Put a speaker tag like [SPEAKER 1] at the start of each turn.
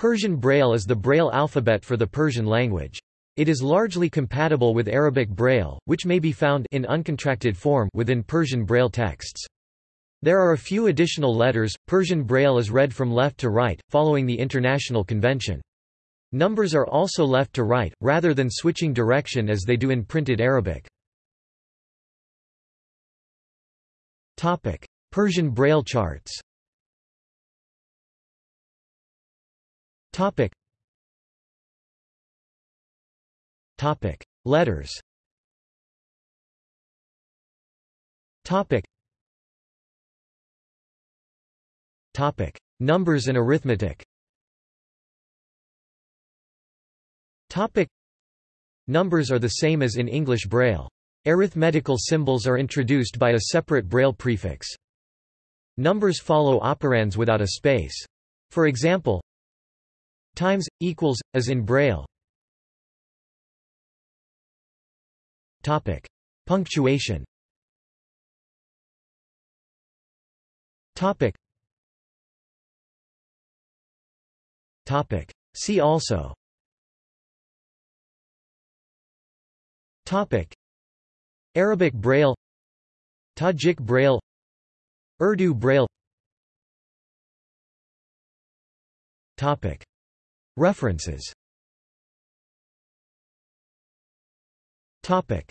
[SPEAKER 1] Persian Braille is the Braille alphabet for the Persian language. It is largely compatible with Arabic Braille, which may be found in uncontracted form within Persian Braille texts. There are a few additional letters. Persian Braille is read from left to right, following the international convention. Numbers are also left to right, rather than switching direction as they do in printed Arabic. Persian Braille charts Topic. Topic. Letters Topic. Topic. Numbers and arithmetic Topic. Numbers are the same as in English Braille. Arithmetical symbols are introduced by a separate Braille prefix. Numbers follow operands without a space. For example, times equals as in Braille. Topic: Punctuation. Topic. Topic. See also. Topic. Arabic Braille Tajik Braille Urdu Braille Topic References. Topic